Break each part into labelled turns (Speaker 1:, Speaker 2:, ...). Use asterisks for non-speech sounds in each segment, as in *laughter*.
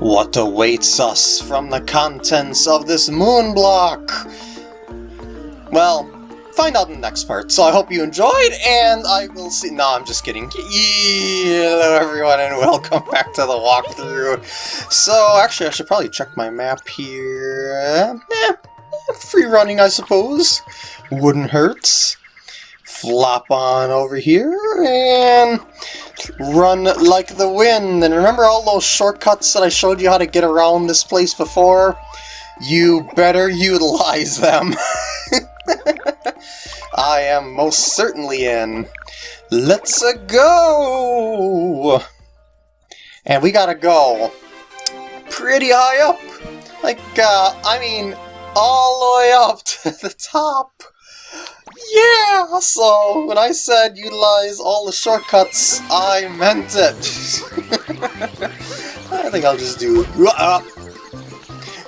Speaker 1: What awaits us from the contents of this moon block? Well, find out in the next part. So I hope you enjoyed, and I will see- No, I'm just kidding. Hello everyone, and *laughs* welcome back to the walkthrough. So, actually, I should probably check my map here. Eh, free running, I suppose. Wouldn't hurt. Flop on over here, and run like the wind. And remember all those shortcuts that I showed you how to get around this place before? You better utilize them. *laughs* I am most certainly in. Let's -a go! And we gotta go pretty high up. Like, uh, I mean, all the way up to *laughs* the top. Yeah! So, when I said utilize all the shortcuts, I meant it. *laughs* I think I'll just do a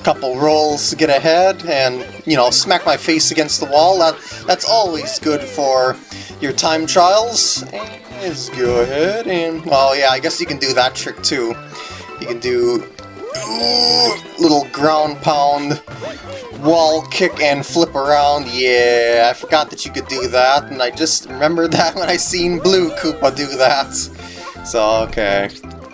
Speaker 1: couple rolls to get ahead and, you know, smack my face against the wall. That That's always good for your time trials. And let's go ahead and... Oh yeah, I guess you can do that trick too. You can do little ground pound wall kick and flip around. Yeah, I forgot that you could do that, and I just remembered *laughs* that when I seen Blue Koopa do that. So, okay.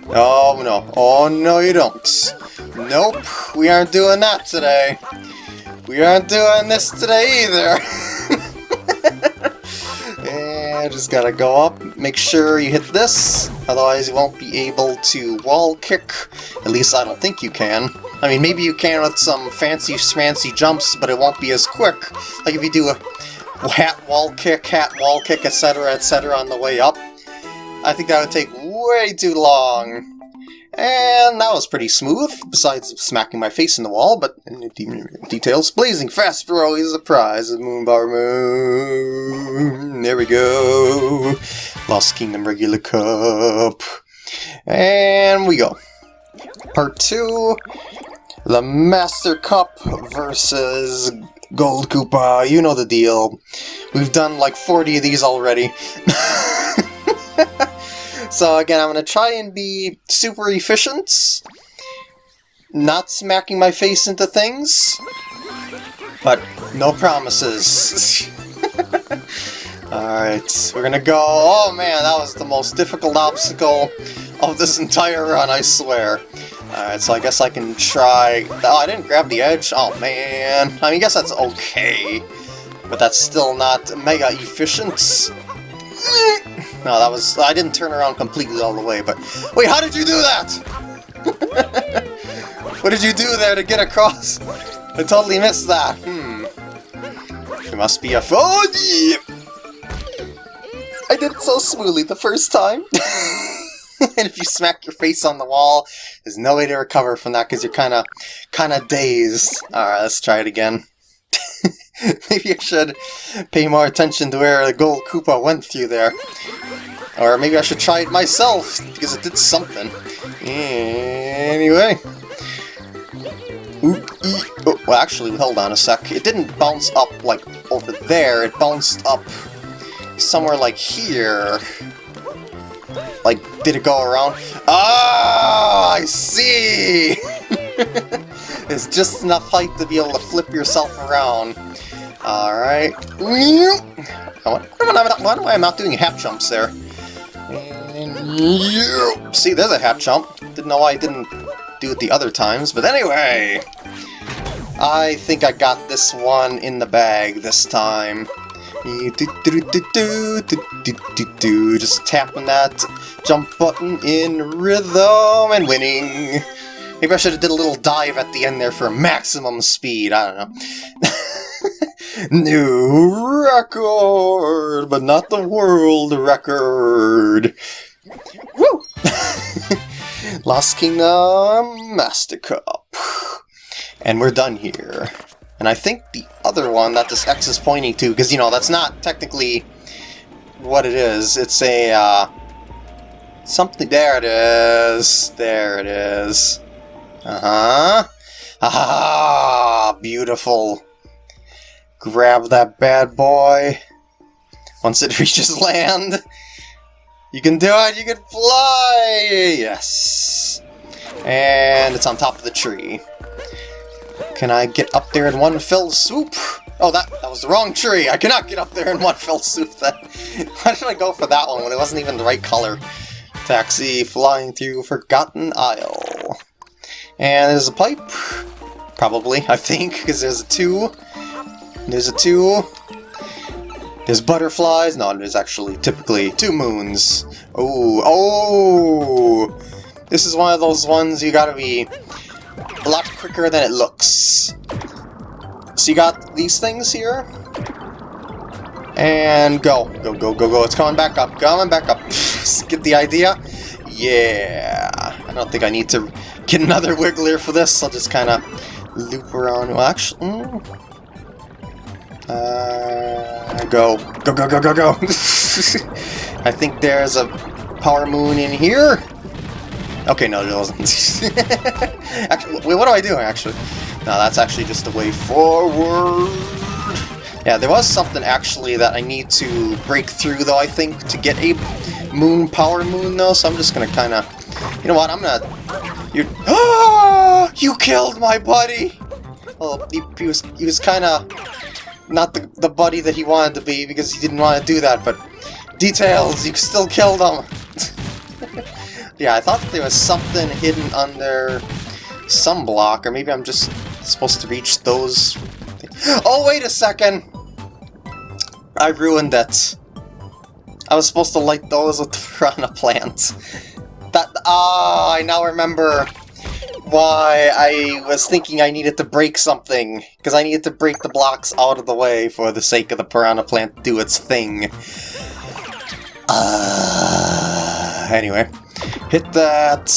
Speaker 1: Oh, no. Oh, no, you don't. Nope, we aren't doing that today. We aren't doing this today either. *laughs* and just gotta go up, make sure you hit this, otherwise you won't be able to wall kick. At least I don't think you can. I mean, maybe you can with some fancy fancy jumps, but it won't be as quick. Like if you do a hat wall kick, hat wall kick, etc, etc on the way up. I think that would take way too long. And that was pretty smooth, besides smacking my face in the wall, but in details. Blazing fast for always a prize of Moonbar Moon. There we go. Lost Kingdom Regular Cup. And we go. Part 2. The Master Cup versus Gold Koopa. You know the deal. We've done like 40 of these already. *laughs* So again, I'm going to try and be super efficient, not smacking my face into things, but no promises. *laughs* Alright, we're to go... Oh man, that was the most difficult obstacle of this entire run, I swear. Alright, so I guess I can try... Oh, I didn't grab the edge? Oh man. I mean, I guess that's okay. But that's still not mega efficient. No, that was... I didn't turn around completely all the way, but... Wait, how did you do that? *laughs* what did you do there to get across? I totally missed that. Hmm. It must be a... Oh. I did it so smoothly the first time. *laughs* and if you smack your face on the wall, there's no way to recover from that because you're kind of kind of dazed. Alright, let's try it again. *laughs* maybe I should pay more attention to where the gold Koopa went through there. Or maybe I should try it myself, because it did something. Anyway. oh, well, actually, hold on a sec. It didn't bounce up, like, over there. It bounced up somewhere like here. Like, did it go around? Ah, I see! *laughs* There's just enough height to be able to flip yourself around. Alright. Why am I not doing half jumps there? See, there's a half jump. Didn't know why I didn't do it the other times, but anyway! I think I got this one in the bag this time. Just tapping that jump button in rhythm and winning. Maybe I should have did a little dive at the end there for maximum speed, I don't know. *laughs* New record, but not the world record. Woo! *laughs* Lost Kingdom Master Cup. And we're done here. And I think the other one that this X is pointing to, because, you know, that's not technically what it is. It's a, uh, something... There it is. There it is. Uh-huh. *laughs* Ah, beautiful. Grab that bad boy. Once it *laughs* reaches land. You can do it! You can fly! Yes! And it's on top of the tree. Can I get up there in one fell swoop? Oh, that, that was the wrong tree. I cannot get up there in one *laughs* fell swoop. That, *laughs* why did I go for that one when it wasn't even the right color? Taxi flying through Forgotten Isle. And there's a pipe. Probably, I think, because there's a two. There's a two. There's butterflies. No, there's actually typically two moons. Oh, oh! This is one of those ones you gotta be a lot quicker than it looks. So you got these things here. And go. Go, go, go, go. It's coming back up. Coming back up. *laughs* get the idea? Yeah. I don't think I need to get another *laughs* Wiggler for this. I'll just kind of loop around. Well, actually... Mm. Uh, go. Go, go, go, go, go. *laughs* I think there's a power moon in here. Okay, no, there wasn't. *laughs* actually, wait, what do I do, actually? No, that's actually just the way forward. Yeah, there was something, actually, that I need to break through, though, I think, to get a moon, power moon, though, so I'm just gonna kind of... You know what, I'm gonna... You... Ah! *gasps* You killed my buddy! Well, he, he was, he was kind of not the, the buddy that he wanted to be, because he didn't want to do that, but... Details! You still killed him! *laughs* Yeah, I thought there was something hidden under some block, or maybe I'm just supposed to reach those... Oh, wait a second! I ruined it. I was supposed to light those with the *laughs* piranha plant. That, ah, I now remember why I was thinking I needed to break something, because I needed to break the blocks out of the way for the sake of the piranha plant to do its thing. Uh, anyway. Hit that,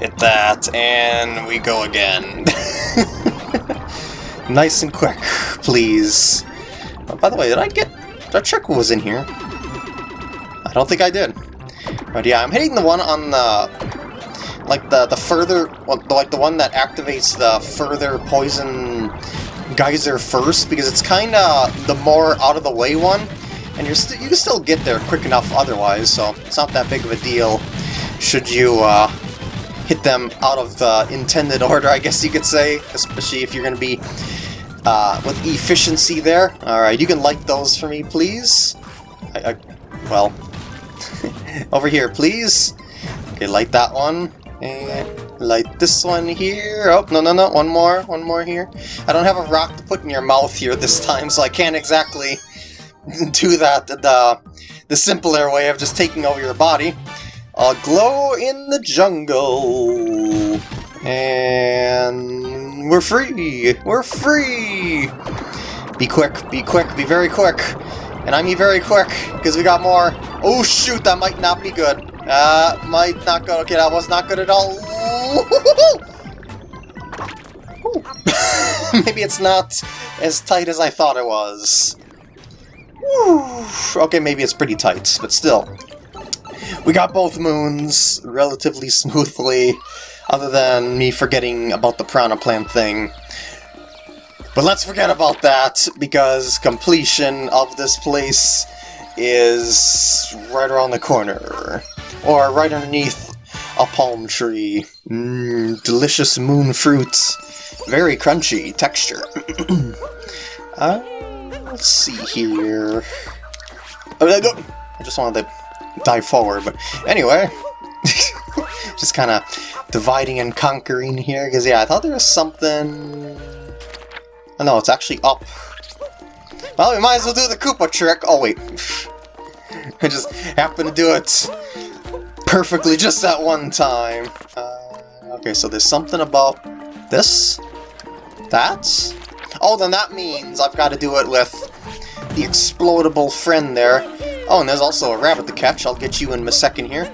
Speaker 1: hit that, and we go again. *laughs* nice and quick, please. Oh, by the way, did I get... Check what was in here? I don't think I did. But yeah, I'm hitting the one on the... Like the, the further... Like the one that activates the further poison geyser first, because it's kind of the more out-of-the-way one, and you're you can still get there quick enough otherwise, so it's not that big of a deal should you uh, hit them out of the intended *laughs* order, I guess you could say, especially if you're to be uh, with efficiency there. Alright, you can light those for me, please. I, I, well, *laughs* over here, please. Okay, light that one. And light this one here. Oh, no, no, no, one more, one more here. I don't have a rock to put in your mouth here this time, so I can't exactly *laughs* do that the, the simpler way of just taking over your body. A glow in the jungle. And we're free. We're free. Be quick, be quick, be very quick. And I mean very quick, because we got more. Oh shoot, that might not be good. Uh, might not go. Okay, that was not good at all. *laughs* Maybe it's not as tight as I thought it was. Okay, maybe it's pretty tight, but still. We got both moons relatively smoothly, other than me forgetting about the piranha Plant thing. But let's forget about that, because completion of this place is right around the corner. Or right underneath a palm tree. Mmm, delicious moon fruits. Very crunchy texture. *clears throat* uh, let's see here. Oh, I just wanted to dive forward, but anyway, *laughs* just kind of dividing and conquering here, because yeah, I thought there was something... Oh no, it's actually up. Well, we might as well do the Koopa trick. Oh wait, *laughs* I just happened to do it perfectly just that one time. Uh, okay, so there's something about this, that. Oh, then that means I've got to do it with the explodable friend there. Oh, and there's also a rabbit to catch. I'll get you in a second here.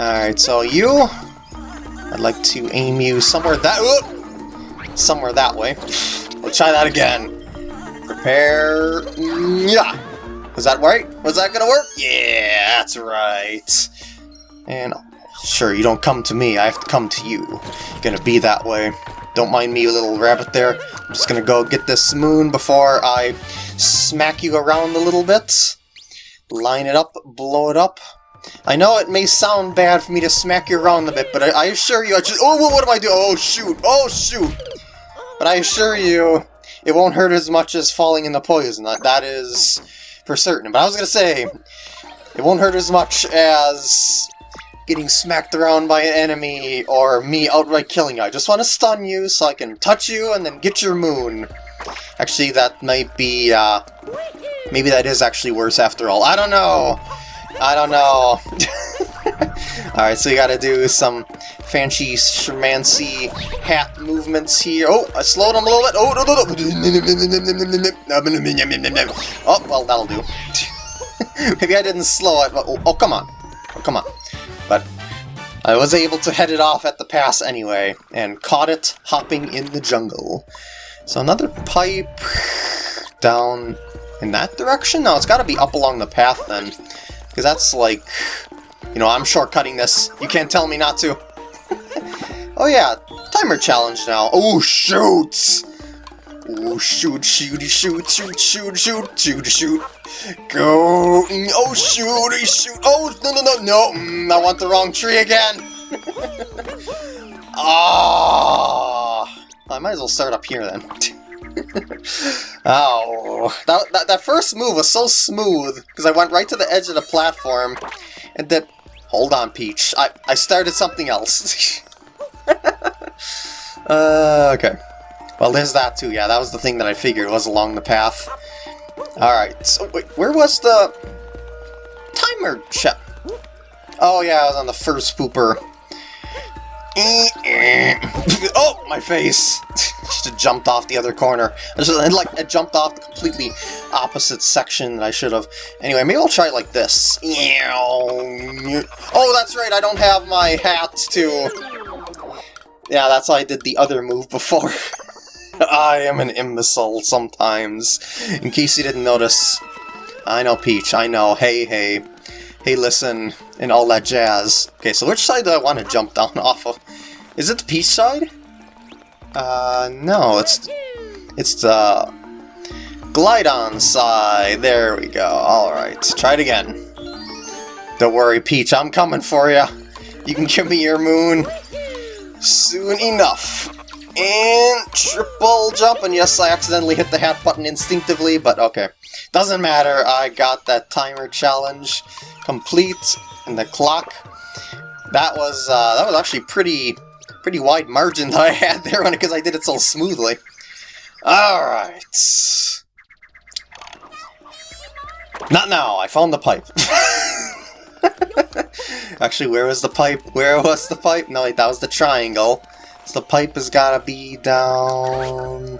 Speaker 1: Alright, so you... I'd like to aim you somewhere that... Whoop! Somewhere that way. We'll try that again. Prepare... Yeah! Was that right? Was that gonna work? Yeah, that's right. And sure, you don't come to me, I have to come to you. Gonna be that way. Don't mind me, little rabbit there. I'm just gonna go get this moon before I smack you around a little bit line it up, blow it up. I know it may sound bad for me to smack you around a bit, but I, I assure you, I just- Oh, what do I do? Oh, shoot! Oh, shoot! But I assure you, it won't hurt as much as falling in the poison. That, that is for certain. But I was gonna say, it won't hurt as much as getting smacked around by an enemy or me outright killing you. I just want to stun you so I can touch you and then get your moon. Actually, that might be, uh, maybe that is actually worse after all. I don't know! I don't know. *laughs* Alright, so you gotta do some fancy schmancy hat movements here. Oh, I slowed him a little bit. Oh, no, no, no. Oh, well, that'll do. *laughs* Maybe I didn't slow it, but oh, oh, come on. Oh, come on. But I was able to head it off at the pass anyway, and caught it hopping in the jungle. So another pipe down in that direction? No, it's got to be up along the path then. Because that's like, you know, I'm shortcutting this. You can't tell me not to. *laughs* oh yeah, timer challenge now. Oh, shoot! Oh, shoot, shooty, shoot, shoot, shoot, shoot, shoot, shoot. Go! Oh, shooty, shoot! Oh, no, no, no, no! Mm, I want the wrong tree again! *laughs* Ah! I might as well start up here then. *laughs* oh, that, that, that first move was so smooth, because I went right to the edge of the platform, and then... Hold on, Peach. I, I started something else. *laughs* uh, okay. Well, there's that too, yeah, that was the thing that I figured was along the path. Alright, so wait, where was the timer check? Oh yeah, I was on the first pooper. Eh, eh. oh, my face! *laughs* just jumped off the other corner. I just, like, I jumped off the completely opposite section that I should have. Anyway, maybe I'll try it like this. Oh, that's right, I don't have my hat to... Yeah, that's why I did the other move before. *laughs* *laughs* I am an imbecile sometimes. In case you didn't notice. I know, Peach, I know. Hey, hey. Hey, listen, and all that jazz. Okay, so which side do I want to jump down *laughs* off of? Is it the Peach side? Uh, no, it's... It's the... Glydon side. There we go. Alright, try it again. Don't worry, Peach, I'm coming for you. You can give me your moon soon enough. And triple jump, and yes, I accidentally hit the hat button instinctively, but okay. Doesn't matter, I got that timer challenge complete, and the clock. That was, uh, that was actually pretty, pretty wide margin *laughs* that I had there on it, because I did it so smoothly. Alright. Not now, I found the pipe. *laughs* Actually, where was the pipe? Where was the pipe? No, wait, that was the triangle. So the pipe has got to be down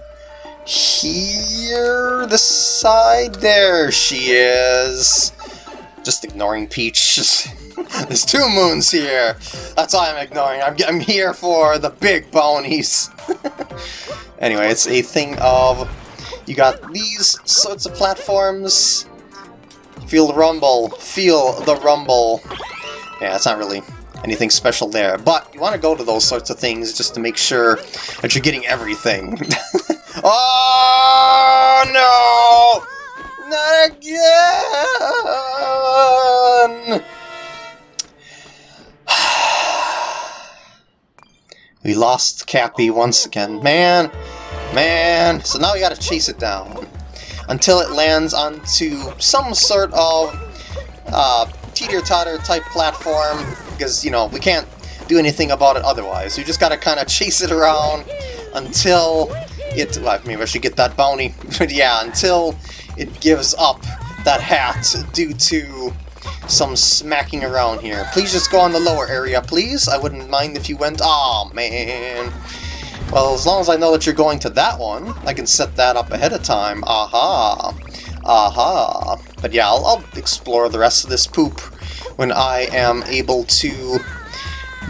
Speaker 1: here, the side. There she is. Just ignoring Peach. *laughs* There's two moons here. That's why I'm ignoring. I'm, I'm here for the big bonies. *laughs* anyway, it's a thing of... You got these sorts of platforms. Feel the rumble. Feel the rumble. Yeah, it's not really anything special there. But you want to go to those sorts of things just to make sure that you're getting everything. *laughs* oh, no! Not again! *sighs* we lost Cappy once again. Man, man. So now we gotta chase it down. Until it lands onto some sort of uh, teeter-totter type platform because, you know, we can't do anything about it otherwise. We just gotta kind of chase it around until it... Well, maybe I should get that bounty. *laughs* but yeah, until it gives up that hat due to some smacking around here. Please just go on the lower area, please. I wouldn't mind if you went... oh man. Well, as long as I know that you're going to that one, I can set that up ahead of time. Aha. Aha. But yeah, I'll, I'll explore the rest of this poop when I am able to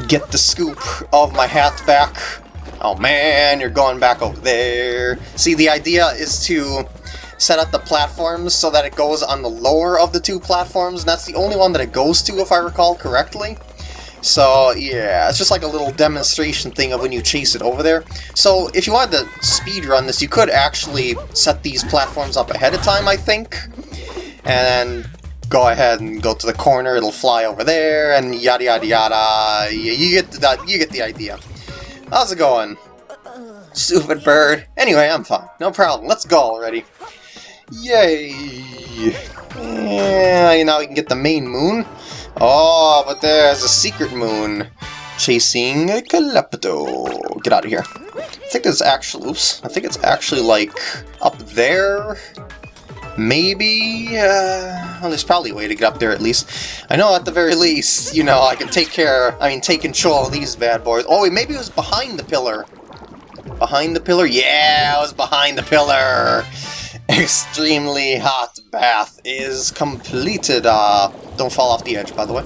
Speaker 1: get the scoop of my hat back. Oh man, you're going back over there. See, the idea is to set up the platforms so that it goes on the lower of the two platforms, and that's the only one that it goes to, if I recall correctly. So, yeah, it's just like a little demonstration thing of when you chase it over there. So, if you wanted to speed run this, you could actually set these platforms up ahead of time, I think. And go ahead and go to the corner, it'll fly over there, and yada yada yada. You, you get the you get the idea. How's it going? Stupid bird. Anyway, I'm fine. No problem. Let's go already. Yay! Yeah, now we can get the main moon. Oh, but there's a secret moon chasing a Klepto. Get out of here. I think it's actually, oops, I think it's actually like up there. Maybe, uh, well, there's probably a way to get up there at least. I know at the very least, you know, I can take care, I mean, take control of these bad boys. Oh, wait, maybe it was behind the pillar. Behind the pillar? Yeah, it was behind the pillar. Extremely hot bath is completed. Uh, don't fall off the edge, by the way.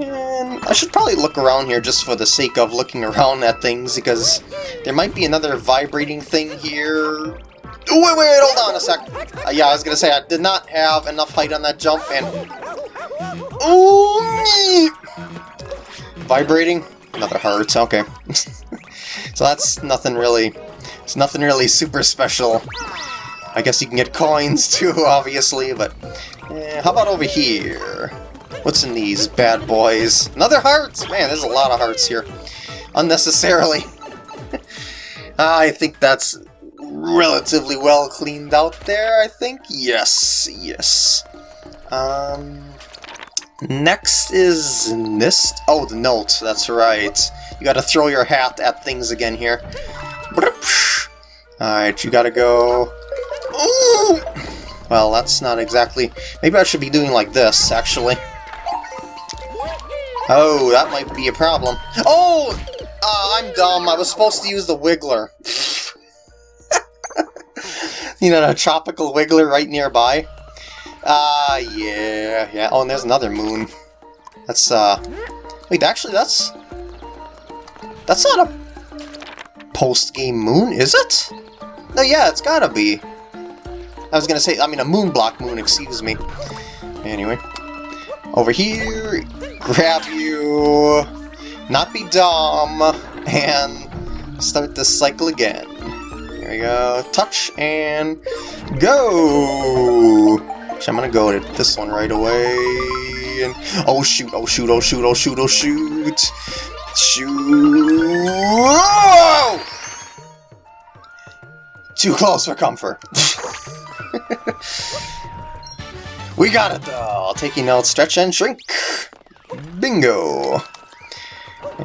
Speaker 1: And I should probably look around here just for the sake of looking around at things, because there might be another vibrating thing here wait, wait, wait, hold on a sec. Uh, yeah, I was gonna say, I did not have enough height on that jump, and... Oh, Vibrating? Another heart, okay. *laughs* so that's nothing really... It's nothing really super special. I guess you can get coins *laughs* too, obviously, but... Eh, how about over here? What's in these bad boys? Another heart! Man, there's a lot of hearts here. Unnecessarily. *laughs* I think that's relatively well cleaned out there, I think. Yes, yes. Um, next is Nist. Oh, the note, that's right. You gotta throw your hat at things again here. Alright, you gotta go... Ooh! Well, that's not exactly... Maybe I should be doing like this, actually. Oh, that might be a problem. Oh! Uh, I'm dumb. I was supposed to use the Wiggler. *laughs* you know, a tropical wiggler right nearby. Ah, uh, yeah, yeah. Oh, and there's another moon. That's, uh... Wait, actually, that's... That's not a post-game moon, is it? No, yeah, it's gotta be. I was gonna say, I mean, a moon block moon, excuse me. Anyway. Over here, grab you, not be dumb, and start this cycle again. There we go. Touch and go! I'm gonna go to this one right away. And oh shoot! Oh shoot! Oh shoot! Oh shoot! Oh shoot! Shoot! Too close for comfort. *laughs* we got it though. Taking notes, stretch and shrink. Bingo.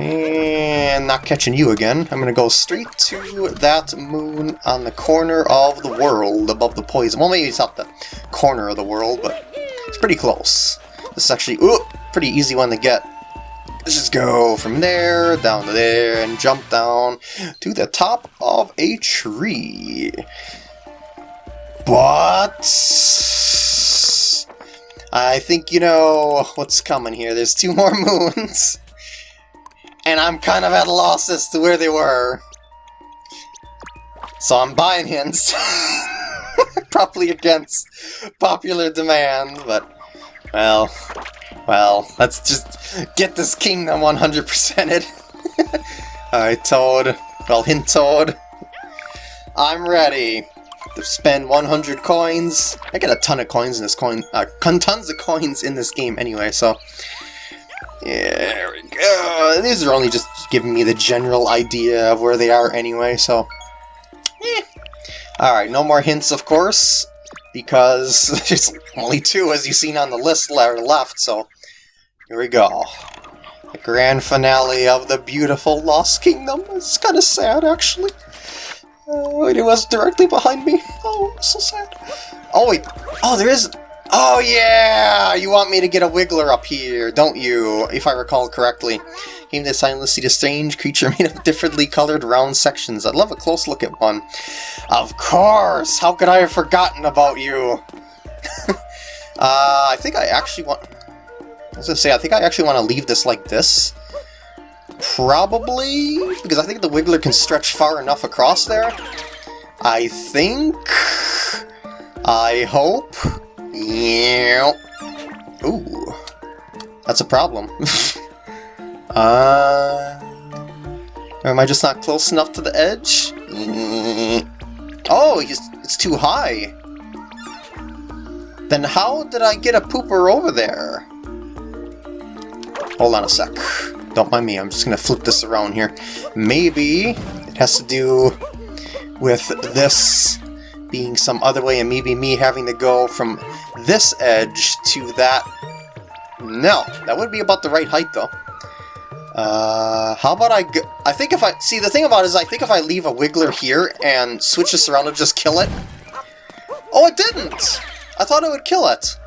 Speaker 1: And not catching you again. I'm gonna go straight to that moon on the corner of the world above the poison. Well, maybe it's not the corner of the world, but it's pretty close. This is actually ooh, pretty easy one to get. Let's just go from there, down to there, and jump down to the top of a tree. But... I think you know what's coming here. There's two more *laughs* moons I'm kind of at a loss as to where they were. So I'm buying hints. *laughs* Probably against popular demand, but, well, well, let's just get this kingdom 100%ed. *laughs* Alright, Toad. Well, hint Toad. I'm ready to spend 100 coins. I get a ton of coins in this coin, uh, tons of coins in this game anyway, so yeah, there we go. These are only just giving me the general idea of where they are anyway, so... Eh. Alright, no more hints, of course, because *laughs* there's only two, as you've seen on the list left, so... Here we go. The grand finale of the beautiful Lost Kingdom. It's kind of sad, actually. Uh, it was directly behind me. Oh, so sad. Oh, wait. Oh, there is... Oh yeah! You want me to get a Wiggler up here, don't you? If I recall correctly. Came to silently see a strange creature *laughs* made of differently colored round sections. I'd love a close look at one. Of course! How could I have forgotten about you? *laughs* uh, I think I actually want... I was gonna say, I think I actually want to leave this like this. Probably, because I think the Wiggler can stretch far enough across there. I think... I hope... Yeah. Ooh. That's a problem. *laughs* uh... Or am I just not close enough to the edge? Oh, it's too high. Then how did I get a pooper over there? Hold on a sec. Don't mind me, I'm just gonna flip this around here. Maybe it has to do with this being some other way and maybe me having to go from this edge to that. No, that would be about the right height though. Uh, how about I go I think if I... See, the thing about is I think if I leave a Wiggler here and switch this around, it'll just kill it. Oh, it didn't! I thought it would kill it.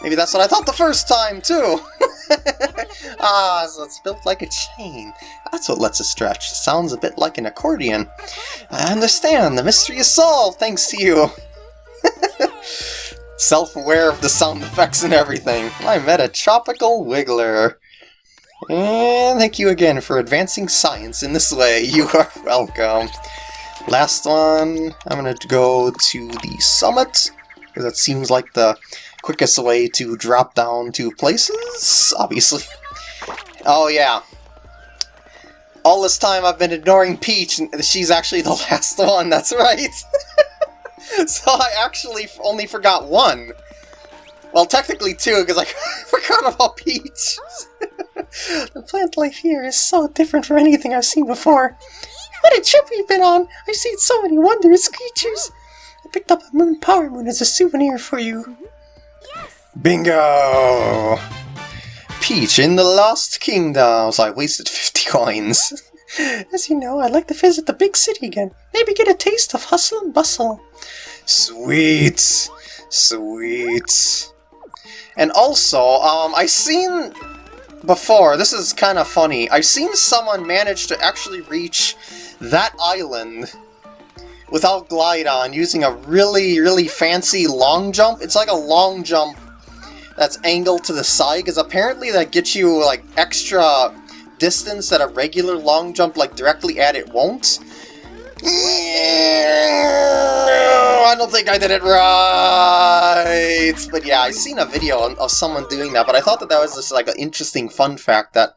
Speaker 1: Maybe that's what I thought the first time, too. *laughs* ah, so it's built like a chain. That's what lets it stretch. Sounds a bit like an accordion. I understand. The mystery is solved, thanks to you. *laughs* Self-aware of the sound effects and everything. I met a tropical wiggler. And thank you again for advancing science in this way. You are welcome. Last one, I'm going to go to the summit, because that seems like the quickest way to drop down to places, obviously. Oh yeah. All this time I've been ignoring Peach, and she's actually the *laughs* last one, that's right. *laughs* so I actually only forgot one. Well, technically two, because I *laughs* forgot about Peach. the plant life here is so different from anything I've seen before. What a trip we've been on! I've seen so many wondrous creatures! I picked up a moon power moon as a souvenir for you. Yes. Bingo! Peach in the Lost Kingdoms. I wasted *laughs* 50 coins. *laughs* As you know, I'd like to visit the big city again. Maybe get a taste of hustle and bustle. Sweet. Sweet. And also, um, I've seen before, this is kind of funny, I've seen someone manage to actually reach that island without Glydon using a really, really fancy long jump. It's like a long jump that's angled to the side, because apparently that gets you like extra distance that a regular long jump like directly at it won't. I don't think I did it right! But yeah, I seen a video of someone doing that, but I thought that that was just like an interesting fun fact that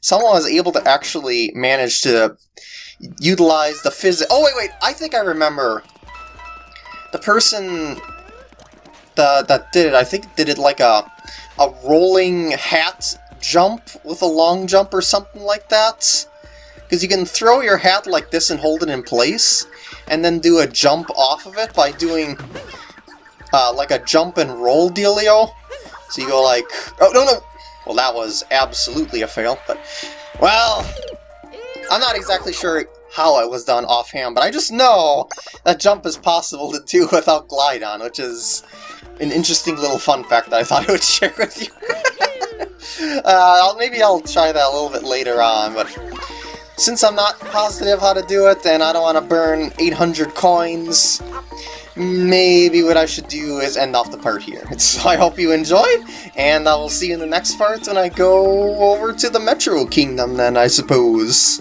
Speaker 1: someone was able to actually manage to utilize the physics. Oh, wait, wait, I think I remember. The person that, that did it, I think did it like a, a rolling hat jump with a long jump or something like that. Because you can throw your hat like this and hold it in place, and then do a jump off of it by doing uh, like a jump and roll dealio. So you go like, oh no no, well that was absolutely a fail, but well, I'm not exactly sure how it was done offhand, but I just know that jump is possible to do *laughs* without Glydon, which is an interesting little fun fact that I thought *laughs* I would share with you. *laughs* uh, I'll, maybe I'll try that a little bit later on, but since I'm not positive how to do it, and I don't want to burn 800 coins, maybe what I should do is end off the part here. *laughs* So I hope you enjoyed, and I will see you in the next part when I go over to the Metro Kingdom then, I suppose.